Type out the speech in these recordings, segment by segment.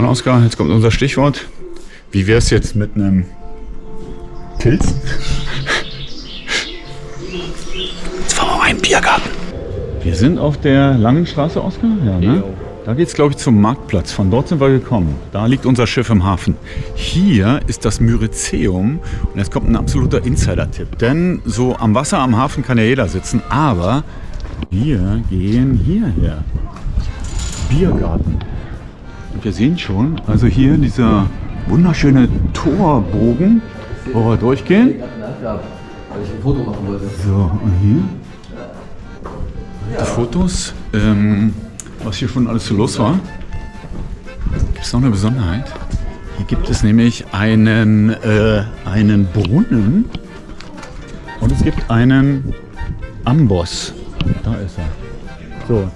Und Oskar, jetzt kommt unser Stichwort. Wie wäre es jetzt mit einem Pilz? Jetzt fahren wir mal in den Biergarten. Wir sind auf der langen Straße, Oskar? Ja, ne? Da geht es, glaube ich, zum Marktplatz. Von dort sind wir gekommen. Da liegt unser Schiff im Hafen. Hier ist das Myrizeum. Und jetzt kommt ein absoluter Insider-Tipp. Denn so am Wasser, am Hafen kann ja jeder sitzen. Aber wir gehen hierher. Biergarten. Wir sehen schon, also hier dieser wunderschöne Torbogen, wo wir durchgehen. So, und hier? Die Fotos, ähm, was hier schon alles so los war. Gibt es noch eine Besonderheit? Hier gibt es nämlich einen, äh, einen Brunnen und es gibt einen Amboss. Da ist er. So,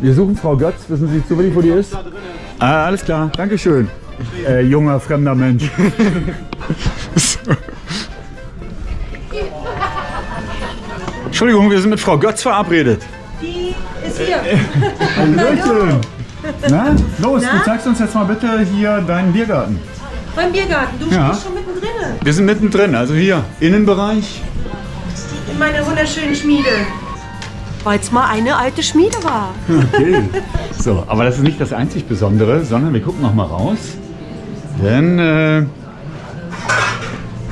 wir suchen Frau Götz. Wissen Sie zufällig, wo die ist? Ah, alles klar, Dankeschön. Äh, junger, fremder Mensch. so. Entschuldigung, wir sind mit Frau Götz verabredet. Die ist hier. Hallöchen. Na, los, du zeigst uns jetzt mal bitte hier deinen Biergarten. Beim Biergarten. Du Ja. stehst schon mittendrin. Wir sind mittendrin, also hier, Innenbereich. In meiner wunderschönen Schmiede. Weil es mal eine alte Schmiede war. Okay. So, aber das ist nicht das einzig Besondere, sondern wir gucken noch mal raus. Denn, äh,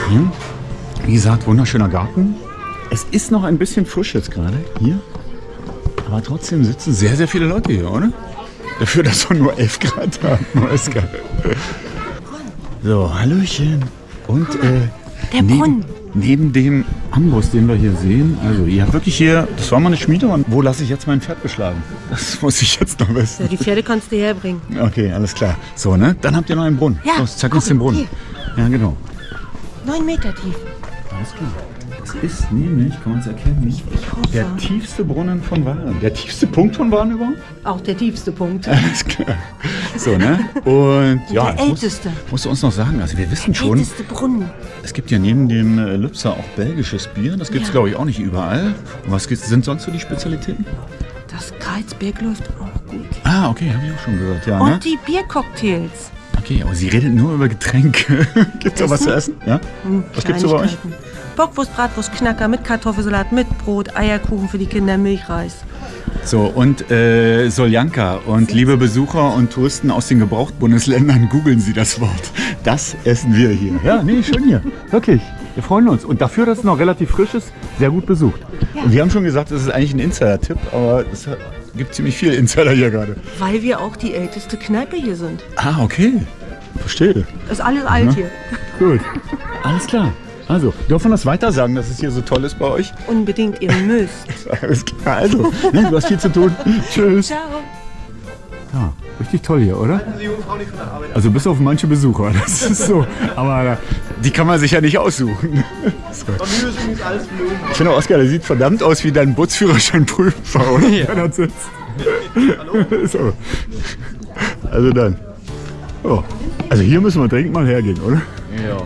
hier, wie gesagt, wunderschöner Garten. Es ist noch ein bisschen frisch jetzt gerade hier. Aber trotzdem sitzen sehr, sehr viele Leute hier, oder? Dafür, dass wir nur 11 Grad haben. So, Hallöchen. Und äh, Der neben, Brunnen. neben dem Amboss, den wir hier sehen, also ihr habt wirklich hier, das war mal eine Schmiede. Und wo lasse ich jetzt mein Pferd beschlagen? Das muss ich jetzt noch wissen. Ja, die Pferde kannst du herbringen. Okay, alles klar. So, ne? Dann habt ihr noch einen Brunnen. Ja, Los, zeig uns den Brunnen. Ja, genau. Neun Meter tief. Alles klar. Das ist nämlich, kann man es erkennen, Ich hoffe. der tiefste Brunnen von Waren. Der tiefste Punkt von Waren überhaupt? Auch der tiefste Punkt. Alles klar. So, ne? Und ja, der älteste. Musst du uns noch sagen, also wir wissen schon, Älteste Brunnen. Es gibt ja neben dem äh, Lübser auch belgisches Bier. Das gibt es, Ja. glaube ich, auch nicht überall. Und was sind sonst so die Spezialitäten? Das Karlsberg läuft auch gut. Ah, okay, habe ich auch schon gehört. Ja, Und ne? die Biercocktails. Okay, aber sie redet nur über Getränke. Gibt's auch was zu essen? Ja? Hm, Was gibt's so bei euch? Bockwurst, Bratwurst, Knacker mit Kartoffelsalat, mit Brot, Eierkuchen für die Kinder, Milchreis. So, und äh, Soljanka und liebe Besucher und Touristen aus den Gebrauchtbundesländern, googeln Sie das Wort. Das essen wir hier. Ja, nee, schön hier. Wirklich. Wir freuen uns. Und dafür, dass es noch relativ frisch ist, sehr gut besucht. Und wir haben schon gesagt, das ist eigentlich ein Insider-Tipp, aber es gibt ziemlich viele Insider hier gerade. Weil wir auch die älteste Kneipe hier sind. Ah, okay. Verstehe. Ist alles alt hier. Gut. Alles klar. Also, dürfen wir das weiter sagen, dass es hier so toll ist bei euch? Unbedingt, ihr müsst. Alles klar. Also, ne, du hast viel zu tun. Tschüss. Ciao. Ja, richtig toll hier, oder? Also bis auf manche Besucher, das ist so. Aber die kann man sich ja nicht aussuchen. Ich finde, Oskar, der sieht verdammt aus wie dein Bootsführerscheinprüfer, oder? Ja. Wenn er sitzt. so. Also dann. Oh. Also hier müssen wir dringend mal hergehen, oder? Ja.